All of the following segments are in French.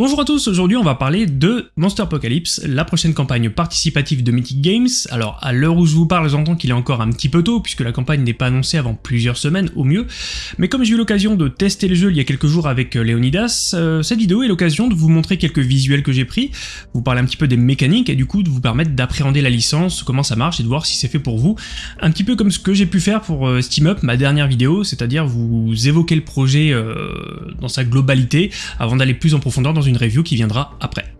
Bonjour à tous, aujourd'hui on va parler de Monster Apocalypse, la prochaine campagne participative de Mythic Games. Alors à l'heure où je vous parle, j'entends qu'il est encore un petit peu tôt, puisque la campagne n'est pas annoncée avant plusieurs semaines au mieux. Mais comme j'ai eu l'occasion de tester le jeu il y a quelques jours avec euh, Leonidas, euh, cette vidéo est l'occasion de vous montrer quelques visuels que j'ai pris, vous parler un petit peu des mécaniques et du coup de vous permettre d'appréhender la licence, comment ça marche et de voir si c'est fait pour vous. Un petit peu comme ce que j'ai pu faire pour euh, Steam Up, ma dernière vidéo, c'est-à-dire vous évoquer le projet dans sa globalité avant d'aller plus en profondeur dans une une review qui viendra après.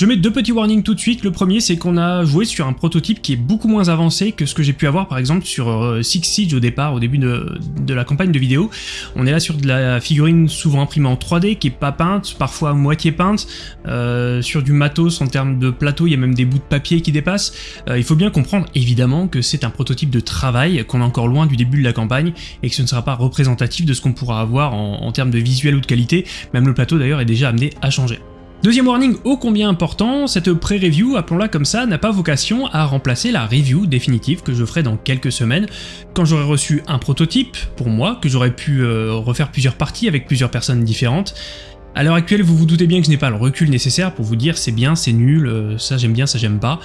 Je mets deux petits warnings tout de suite. Le premier, c'est qu'on a joué sur un prototype qui est beaucoup moins avancé que ce que j'ai pu avoir par exemple sur euh, Six Siege au départ, au début de, la campagne de vidéo. On est là sur de la figurine souvent imprimée en 3D, qui est pas peinte, parfois moitié peinte, euh, sur du matos en termes de plateau, il y a même des bouts de papier qui dépassent. Euh, il faut bien comprendre évidemment que c'est un prototype de travail, qu'on est encore loin du début de la campagne, et que ce ne sera pas représentatif de ce qu'on pourra avoir en, en termes de visuel ou de qualité, même le plateau d'ailleurs est déjà amené à changer. Deuxième warning ô combien important, cette pré-review, appelons-la comme ça, n'a pas vocation à remplacer la review définitive que je ferai dans quelques semaines, quand j'aurai reçu un prototype, pour moi, que j'aurai pu euh, refaire plusieurs parties avec plusieurs personnes différentes. À l'heure actuelle, vous vous doutez bien que je n'ai pas le recul nécessaire pour vous dire c'est bien, c'est nul, euh, ça j'aime bien, ça j'aime pas.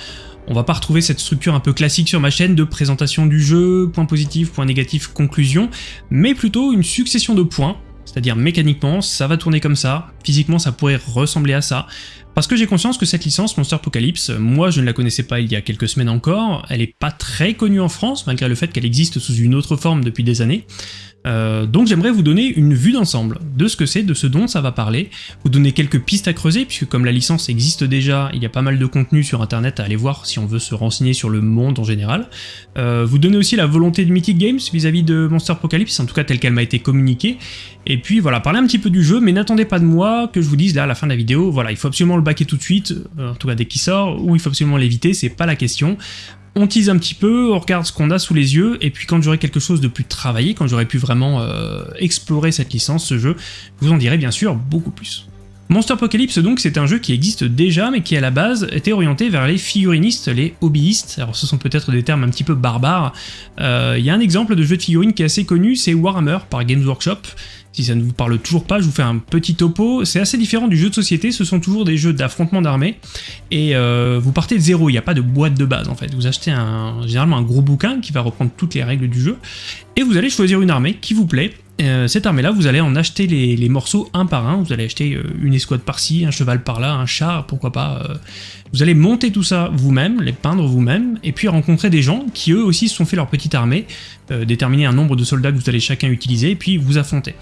On va pas retrouver cette structure un peu classique sur ma chaîne de présentation du jeu, point positif, point négatif, conclusion, mais plutôt une succession de points c'est-à-dire mécaniquement, ça va tourner comme ça, physiquement ça pourrait ressembler à ça, parce que j'ai conscience que cette licence Monster Apocalypse, moi je ne la connaissais pas il y a quelques semaines encore, elle est pas très connue en France, malgré le fait qu'elle existe sous une autre forme depuis des années, euh, donc j'aimerais vous donner une vue d'ensemble de ce que c'est, de ce dont ça va parler, vous donner quelques pistes à creuser, puisque comme la licence existe déjà, il y a pas mal de contenu sur internet à aller voir si on veut se renseigner sur le monde en général. Euh, vous donner aussi la volonté de Mythic Games vis-à-vis de Monster Apocalypse, en tout cas telle qu'elle m'a été communiquée, et puis voilà, parler un petit peu du jeu, mais n'attendez pas de moi que je vous dise là à la fin de la vidéo, voilà, il faut absolument le baquer tout de suite, euh, en tout cas dès qu'il sort, ou il faut absolument l'éviter, c'est pas la question on tease un petit peu, on regarde ce qu'on a sous les yeux, et puis quand j'aurai quelque chose de plus travaillé, quand j'aurai pu vraiment euh, explorer cette licence, ce jeu, je vous en dirai bien sûr beaucoup plus. Monster Apocalypse donc c'est un jeu qui existe déjà mais qui à la base était orienté vers les figurinistes, les hobbyistes, alors ce sont peut-être des termes un petit peu barbares. Euh, il y a un exemple de jeu de figurines qui est assez connu, c'est Warhammer par Games Workshop, si ça ne vous parle toujours pas, je vous fais un petit topo. C'est assez différent du jeu de société, ce sont toujours des jeux d'affrontement d'armées, et euh, vous partez de zéro, il n'y a pas de boîte de base en fait. Vous achetez généralement un gros bouquin qui va reprendre toutes les règles du jeu, et vous allez choisir une armée qui vous plaît, euh, cette armée-là, vous allez en acheter les, morceaux un par un, vous allez acheter euh, une escouade par-ci, un cheval par-là, un char, pourquoi pas. Vous allez monter tout ça vous-même, les peindre vous-même, et puis rencontrer des gens qui eux aussi se sont fait leur petite armée, déterminer un nombre de soldats que vous allez chacun utiliser, et puis vous affronter.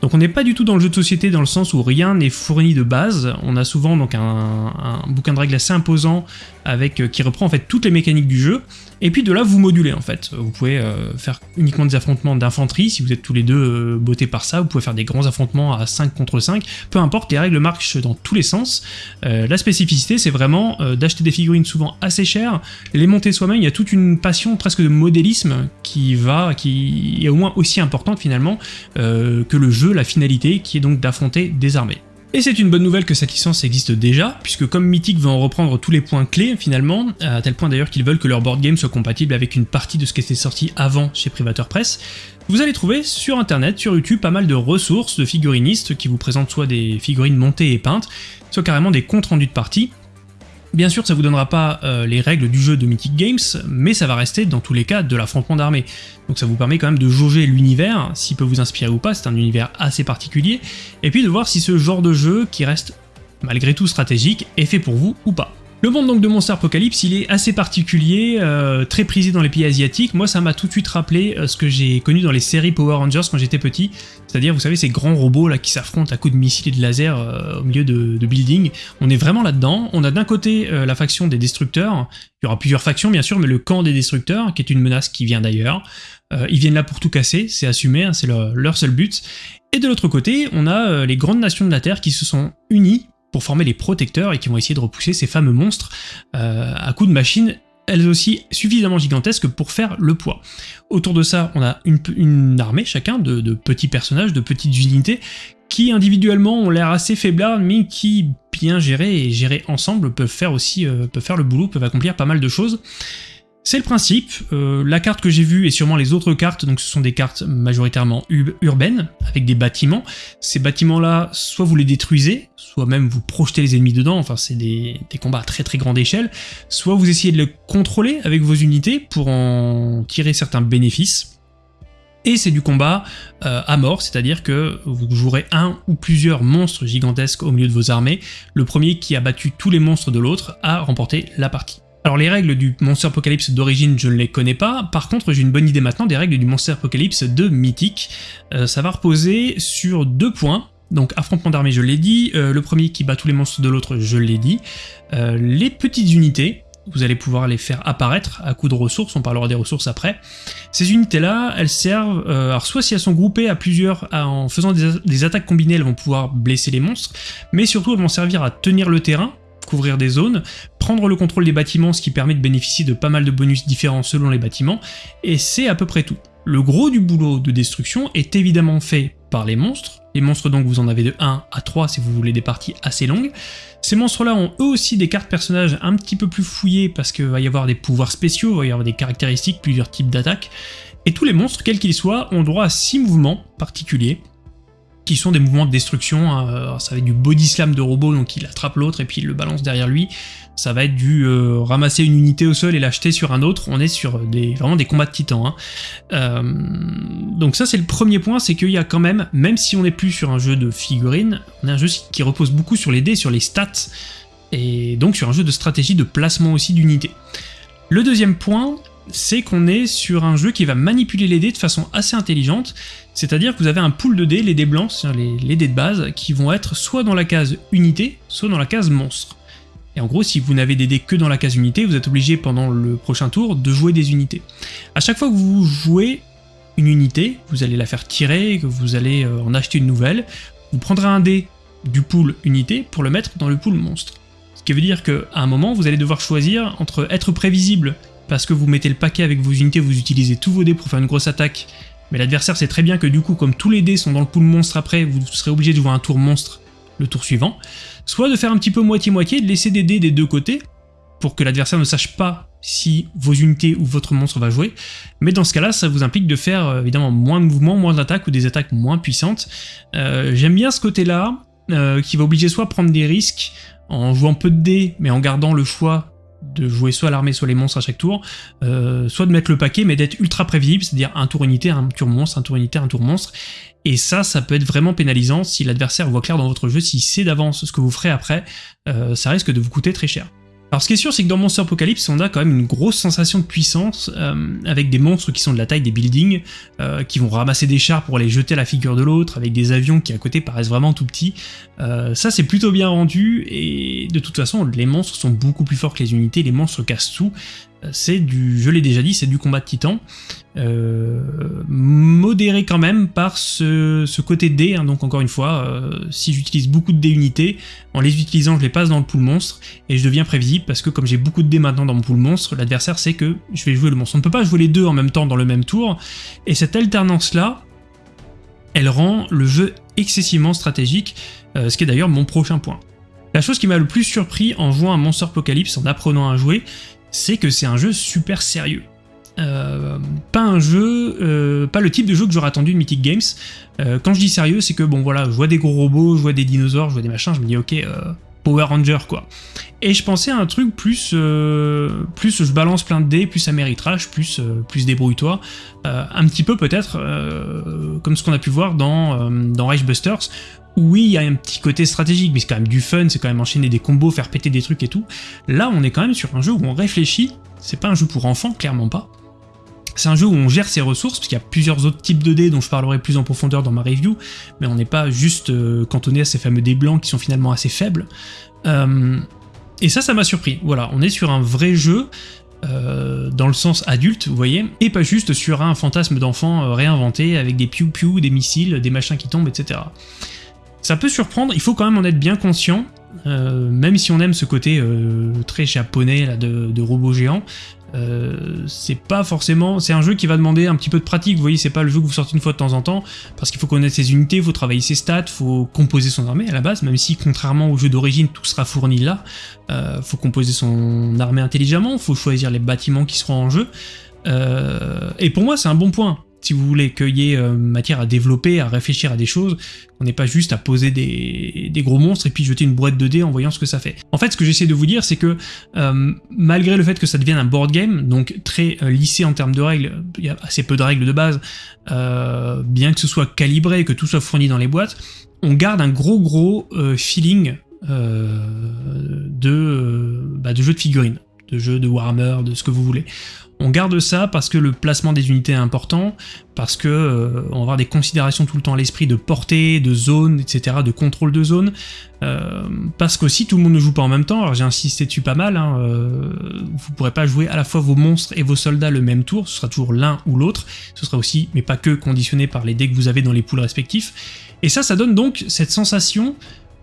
Donc on n'est pas du tout dans le jeu de société dans le sens où rien n'est fourni de base, on a souvent donc un, bouquin de règles assez imposant avec, euh, qui reprend en fait toutes les mécaniques du jeu, et puis de là vous modulez en fait. Vous pouvez euh, faire uniquement des affrontements d'infanterie, si vous êtes tous les deux euh, bottés par ça, vous pouvez faire des grands affrontements à 5 contre 5, peu importe, les règles marchent dans tous les sens. la spécificité c'est vraiment d'acheter des figurines souvent assez chères, les monter soi-même, il y a toute une passion presque de modélisme qui va, qui est au moins aussi importante finalement que le jeu la finalité qui est donc d'affronter des armées. Et c'est une bonne nouvelle que cette licence existe déjà, puisque comme Mythic va en reprendre tous les points clés finalement, à tel point d'ailleurs qu'ils veulent que leur board game soit compatible avec une partie de ce qui était sorti avant chez Privateur Press, vous allez trouver sur internet, sur YouTube, pas mal de ressources de figurinistes qui vous présentent soit des figurines montées et peintes, soit carrément des comptes rendus de parties, Bien sûr, ça vous donnera pas euh, les règles du jeu de Mythic Games, mais ça va rester dans tous les cas de l'affrontement d'armées. Donc ça vous permet quand même de jauger l'univers, s'il peut vous inspirer ou pas, c'est un univers assez particulier, et puis de voir si ce genre de jeu, qui reste malgré tout stratégique, est fait pour vous ou pas. Le monde donc de Monster Apocalypse, il est assez particulier, euh, très prisé dans les pays asiatiques. Moi, ça m'a tout de suite rappelé euh, ce que j'ai connu dans les séries Power Rangers quand j'étais petit. C'est-à-dire, vous savez, ces grands robots là qui s'affrontent à coups de missiles et de lasers euh, au milieu de, buildings. On est vraiment là-dedans. On a d'un côté la faction des destructeurs. Il y aura plusieurs factions, bien sûr, mais le camp des destructeurs, qui est une menace qui vient d'ailleurs. ils viennent là pour tout casser, c'est assumé, hein, c'est leur seul but. Et de l'autre côté, on a les grandes nations de la Terre qui se sont unies pour former les protecteurs et qui vont essayer de repousser ces fameux monstres euh, à coups de machines elles aussi suffisamment gigantesques pour faire le poids. Autour de ça, on a une, armée chacun de, petits personnages, de petites unités, qui individuellement ont l'air assez faiblards, mais qui, bien gérés et gérés ensemble, peuvent faire aussi euh, peuvent faire le boulot, peuvent accomplir pas mal de choses. C'est le principe, euh, la carte que j'ai vue et sûrement les autres cartes, donc ce sont des cartes majoritairement urbaines, avec des bâtiments. Ces bâtiments-là, soit vous les détruisez, soit même vous projetez les ennemis dedans, enfin c'est des, combats à très très grande échelle, soit vous essayez de les contrôler avec vos unités pour en tirer certains bénéfices. Et c'est du combat euh, à mort, c'est-à-dire que vous jouerez un ou plusieurs monstres gigantesques au milieu de vos armées. Le premier qui a battu tous les monstres de l'autre a remporté la partie. Alors les règles du Monster Apocalypse d'origine, je ne les connais pas, par contre j'ai une bonne idée maintenant des règles du Monster Apocalypse de Mythique. Euh, ça va reposer sur deux points, donc affrontement d'armée je l'ai dit, euh, le premier qui bat tous les monstres de l'autre je l'ai dit, euh, les petites unités, vous allez pouvoir les faire apparaître à coup de ressources, on parlera des ressources après. Ces unités-là, elles servent, alors soit si elles sont groupées à plusieurs, en faisant des, des, attaques combinées, elles vont pouvoir blesser les monstres, mais surtout elles vont servir à tenir le terrain, couvrir des zones, prendre le contrôle des bâtiments, ce qui permet de bénéficier de pas mal de bonus différents selon les bâtiments, et c'est à peu près tout. Le gros du boulot de destruction est évidemment fait par les monstres, les monstres donc vous en avez de 1 à 3 si vous voulez des parties assez longues. Ces monstres-là ont eux aussi des cartes personnages un petit peu plus fouillées parce qu'il va y avoir des pouvoirs spéciaux, il va y avoir des caractéristiques, plusieurs types d'attaques, et tous les monstres, quels qu'ils soient, ont droit à 6 mouvements particuliers, qui sont des mouvements de destruction, hein. ça va être du body slam de robot, donc il attrape l'autre et puis il le balance derrière lui, ça va être du euh, ramasser une unité au sol et l'acheter sur un autre, on est sur des, vraiment des combats de titans. Hein. Euh, donc ça c'est le premier point, c'est qu'il y a quand même, même si on n'est plus sur un jeu de figurines, on a un jeu qui repose beaucoup sur les dés, sur les stats, et donc sur un jeu de stratégie de placement aussi d'unités. Le deuxième point, c'est qu'on est sur un jeu qui va manipuler les dés de façon assez intelligente, c'est-à-dire que vous avez un pool de dés, les dés blancs, les, les dés de base, qui vont être soit dans la case unité, soit dans la case monstre. Et en gros, si vous n'avez des dés que dans la case unité, vous êtes obligé pendant le prochain tour de jouer des unités. A chaque fois que vous jouez une unité, vous allez la faire tirer, que vous allez euh, en acheter une nouvelle, vous prendrez un dé du pool unité pour le mettre dans le pool monstre. Ce qui veut dire qu'à un moment, vous allez devoir choisir entre être prévisible parce que vous mettez le paquet avec vos unités, vous utilisez tous vos dés pour faire une grosse attaque, mais l'adversaire sait très bien que du coup, comme tous les dés sont dans le pool monstre après, vous serez obligé de jouer un tour monstre le tour suivant, soit de faire un petit peu moitié-moitié, de laisser des dés des deux côtés, pour que l'adversaire ne sache pas si vos unités ou votre monstre va jouer, mais dans ce cas-là, ça vous implique de faire euh, évidemment moins de mouvements, moins d'attaques ou des attaques moins puissantes. Euh, j'aime bien ce côté-là, euh, qui va obliger soit à prendre des risques en jouant peu de dés, mais en gardant le choix de jouer soit l'armée soit les monstres à chaque tour, euh, soit de mettre le paquet mais d'être ultra prévisible, c'est-à-dire un tour unité, un tour monstre, un tour unité, un tour monstre, et ça, ça peut être vraiment pénalisant si l'adversaire voit clair dans votre jeu, s'il sait d'avance ce que vous ferez après, euh, ça risque de vous coûter très cher. Alors ce qui est sûr, c'est que dans Monster Apocalypse, on a quand même une grosse sensation de puissance, euh, avec des monstres qui sont de la taille des buildings, euh, qui vont ramasser des chars pour les jeter à la figure de l'autre, avec des avions qui à côté paraissent vraiment tout petits. Euh, ça c'est plutôt bien rendu, et de toute façon, les monstres sont beaucoup plus forts que les unités, les monstres cassent tout, c'est du, je l'ai déjà dit, c'est du combat de titan, euh, modéré quand même par ce, côté dé, hein, donc encore une fois, euh, si j'utilise beaucoup de dés unités, en les utilisant je les passe dans le pool monstre, et je deviens prévisible parce que comme j'ai beaucoup de dés maintenant dans mon pool monstre, l'adversaire sait que je vais jouer le monstre. On ne peut pas jouer les deux en même temps dans le même tour, et cette alternance là, elle rend le jeu excessivement stratégique, euh, ce qui est d'ailleurs mon prochain point. La chose qui m'a le plus surpris en jouant à Monster Apocalypse, en apprenant à jouer, c'est que c'est un jeu super sérieux. Euh, pas un jeu, euh, pas le type de jeu que j'aurais attendu de Mythic Games. Euh, quand je dis sérieux, c'est que bon voilà, je vois des gros robots, je vois des dinosaures, je vois des machins, je me dis ok, Power Ranger quoi. Et je pensais à un truc plus, plus je balance plein de dés, plus ça méritrage, plus, plus débrouille-toi. un petit peu peut-être comme ce qu'on a pu voir dans, dans Rage Busters, oui, il y a un petit côté stratégique, mais c'est quand même du fun, c'est quand même enchaîner des combos, faire péter des trucs et tout. Là, on est quand même sur un jeu où on réfléchit, c'est pas un jeu pour enfants, clairement pas. C'est un jeu où on gère ses ressources, parce qu'il y a plusieurs autres types de dés dont je parlerai plus en profondeur dans ma review, mais on n'est pas juste euh, cantonné à ces fameux dés blancs qui sont finalement assez faibles. Euh, et ça, ça m'a surpris. Voilà, on est sur un vrai jeu, euh, dans le sens adulte, vous voyez, et pas juste sur un fantasme d'enfant réinventé avec des piou-piou, des missiles, des machins qui tombent, etc. Ça peut surprendre, il faut quand même en être bien conscient, même si on aime ce côté très japonais là, de, robots géants, Euh, c'est pas forcément... C'est un jeu qui va demander un petit peu de pratique, vous voyez, c'est pas le jeu que vous sortez une fois de temps en temps, parce qu'il faut connaître ses unités, il faut travailler ses stats, faut composer son armée à la base, même si contrairement au jeu d'origine, tout sera fourni là, euh, faut composer son armée intelligemment, faut choisir les bâtiments qui seront en jeu, euh, et pour moi c'est un bon point, si vous voulez qu'il euh, matière à développer, à réfléchir à des choses, on n'est pas juste à poser des, gros monstres et puis jeter une boîte de dés en voyant ce que ça fait. En fait, ce que j'essaie de vous dire, c'est que euh, malgré le fait que ça devienne un board game, donc très euh, lissé en termes de règles, il y a assez peu de règles de base, bien que ce soit calibré, que tout soit fourni dans les boîtes, on garde un gros gros feeling de, bah, de jeu de figurines, de jeu de Warhammer, de ce que vous voulez. On garde ça parce que le placement des unités est important, parce que euh, on va avoir des considérations tout le temps à l'esprit de portée, de zone, etc., de contrôle de zone, euh, parce qu'aussi tout le monde ne joue pas en même temps, alors j'ai insisté dessus pas mal, hein, euh, vous pourrez pas jouer à la fois vos monstres et vos soldats le même tour, ce sera toujours l'un ou l'autre, ce sera aussi, mais pas que, conditionné par les dés que vous avez dans les poules respectifs, et ça, ça donne donc cette sensation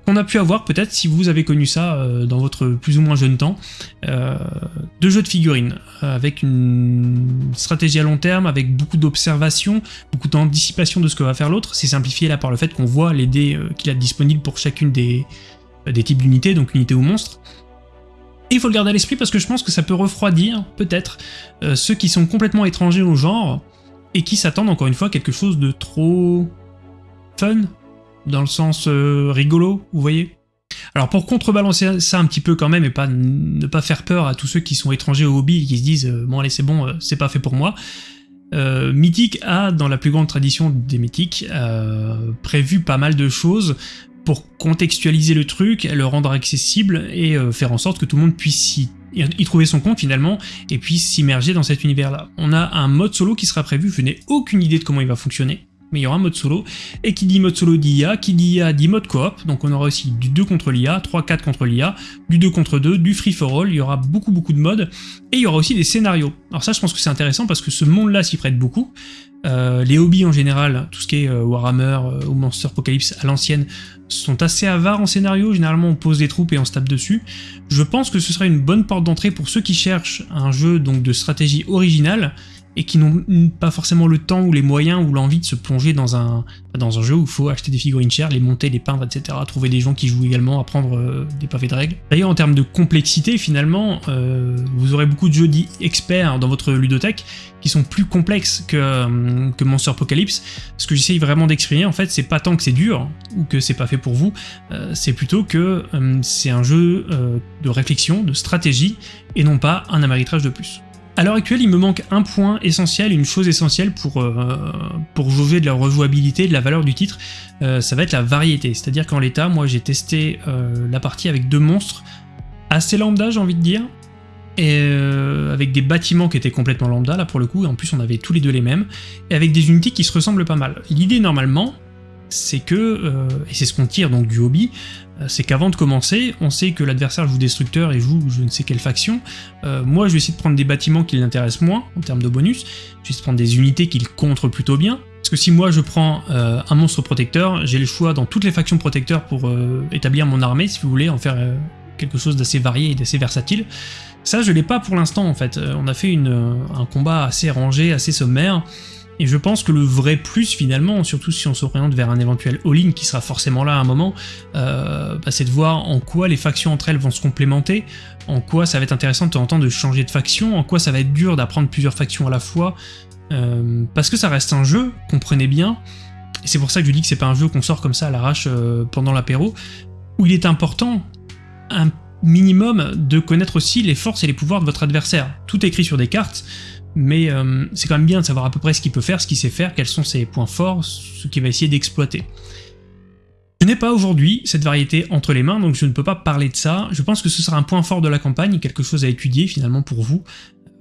qu'on a pu avoir peut-être si vous avez connu ça euh, dans votre plus ou moins jeune temps, euh, de jeux de figurines, euh, avec une stratégie à long terme, avec beaucoup d'observation, beaucoup d'anticipation de ce que va faire l'autre. C'est simplifié là par le fait qu'on voit les dés qu'il a disponibles pour chacune des, types d'unités, donc unité ou monstre. Et il faut le garder à l'esprit parce que je pense que ça peut refroidir, peut-être, ceux qui sont complètement étrangers au genre, et qui s'attendent encore une fois à quelque chose de trop fun, dans le sens euh, rigolo, vous voyez? Alors pour contrebalancer ça un petit peu quand même et pas ne pas faire peur à tous ceux qui sont étrangers au hobby et qui se disent euh, bon allez c'est bon, euh, c'est pas fait pour moi, Mythic a, dans la plus grande tradition des Mythiques, prévu pas mal de choses pour contextualiser le truc, le rendre accessible et faire en sorte que tout le monde puisse y trouver son compte finalement et puisse s'immerger dans cet univers là. On a un mode solo qui sera prévu, je n'ai aucune idée de comment il va fonctionner, il y aura un mode solo. Et qui dit mode solo dit IA, qui dit IA dit mode coop, donc on aura aussi du 2 contre l'IA, 3-4 contre l'IA, du 2 contre 2, du free for all, il y aura beaucoup beaucoup de modes, et il y aura aussi des scénarios. Alors ça je pense que c'est intéressant parce que ce monde-là s'y prête beaucoup. Euh, les hobbies en général, tout ce qui est euh, Warhammer euh, ou Monster Apocalypse à l'ancienne, sont assez avares en scénario, généralement on pose des troupes et on se tape dessus. Je pense que ce sera une bonne porte d'entrée pour ceux qui cherchent un jeu donc de stratégie originale, et qui n'ont pas forcément le temps ou les moyens ou l'envie de se plonger dans un, dans un jeu où il faut acheter des figurines chères, les monter, les peindre, etc. Trouver des gens qui jouent également, apprendre euh, des pavés de règles. D'ailleurs, en termes de complexité, finalement, euh, vous aurez beaucoup de jeux dits experts dans votre ludothèque qui sont plus complexes que, euh, que Monster Apocalypse. Ce que j'essaye vraiment d'exprimer, en fait, c'est pas tant que c'est dur ou que c'est pas fait pour vous, c'est plutôt que c'est un jeu de réflexion, de stratégie, et non pas un améritrage de plus. À l'heure actuelle, il me manque un point essentiel, une chose essentielle pour, euh, pour jauger de la rejouabilité, de la valeur du titre, euh, ça va être la variété. C'est-à-dire qu'en l'état, moi j'ai testé euh, la partie avec deux monstres assez lambda, j'ai envie de dire, et avec des bâtiments qui étaient complètement lambda là pour le coup, et en plus on avait tous les deux les mêmes, et avec des unités qui se ressemblent pas mal. L'idée normalement, c'est que, et c'est ce qu'on tire donc du hobby, euh, c'est qu'avant de commencer, on sait que l'adversaire joue destructeur et joue je ne sais quelle faction. Euh, moi, je vais essayer de prendre des bâtiments qui l'intéressent moins, en termes de bonus. Je vais essayer de prendre des unités qui le contre plutôt bien. Parce que si moi je prends euh, un monstre protecteur, j'ai le choix dans toutes les factions protecteurs pour établir mon armée, si vous voulez, en faire quelque chose d'assez varié et d'assez versatile. Ça, je l'ai pas pour l'instant, en fait. on a fait un combat assez rangé, assez sommaire. Et je pense que le vrai plus finalement, surtout si on s'oriente vers un éventuel all-in qui sera forcément là à un moment, euh, bah, c'est de voir en quoi les factions entre elles vont se complémenter, en quoi ça va être intéressant de changer de faction, en quoi ça va être dur d'apprendre plusieurs factions à la fois, euh, parce que ça reste un jeu, comprenez bien, et c'est pour ça que je dis que c'est pas un jeu qu'on sort comme ça à l'arrache euh, pendant l'apéro, où il est important, un minimum, de connaître aussi les forces et les pouvoirs de votre adversaire. Tout écrit sur des cartes, mais euh, c'est quand même bien de savoir à peu près ce qu'il peut faire, ce qu'il sait faire, quels sont ses points forts, ce qu'il va essayer d'exploiter. Je n'ai pas aujourd'hui cette variété entre les mains, donc je ne peux pas parler de ça. Je pense que ce sera un point fort de la campagne, quelque chose à étudier finalement pour vous,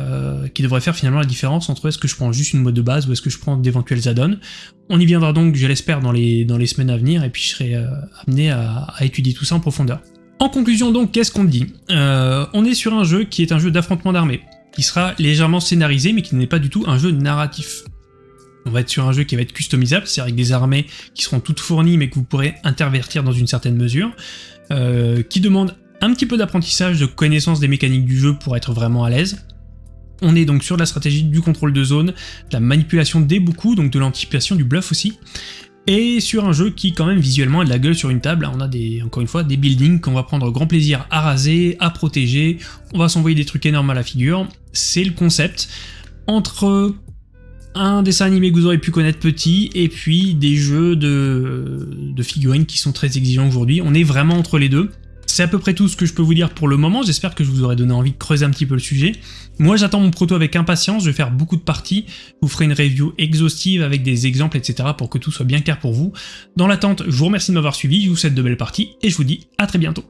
euh, qui devrait faire finalement la différence entre est-ce que je prends juste une mode de base ou est-ce que je prends d'éventuels add-ons. On y viendra donc, je l'espère, dans les, dans les semaines à venir, et puis je serai euh, amené à, étudier tout ça en profondeur. En conclusion donc, qu'est-ce qu'on dit? On est sur un jeu qui est un jeu d'affrontement d'armées qui sera légèrement scénarisé, mais qui n'est pas du tout un jeu narratif. On va être sur un jeu qui va être customisable, c'est-à-dire avec des armées qui seront toutes fournies, mais que vous pourrez intervertir dans une certaine mesure, euh, qui demande un petit peu d'apprentissage, de connaissance des mécaniques du jeu pour être vraiment à l'aise. On est donc sur la stratégie du contrôle de zone, de la manipulation des beaucoup, donc de l'anticipation du bluff aussi, et sur un jeu qui quand même visuellement a de la gueule sur une table, on a encore une fois des buildings qu'on va prendre grand plaisir à raser, à protéger, on va s'envoyer des trucs énormes à la figure, c'est le concept. Entre un dessin animé que vous aurez pu connaître petit, et puis des jeux de figurines qui sont très exigeants aujourd'hui, on est vraiment entre les deux. C'est à peu près tout ce que je peux vous dire pour le moment, j'espère que je vous aurai donné envie de creuser un petit peu le sujet. Moi j'attends mon proto avec impatience, je vais faire beaucoup de parties, je vous ferai une review exhaustive avec des exemples etc pour que tout soit bien clair pour vous. Dans l'attente, je vous remercie de m'avoir suivi, je vous souhaite de belles parties et je vous dis à très bientôt.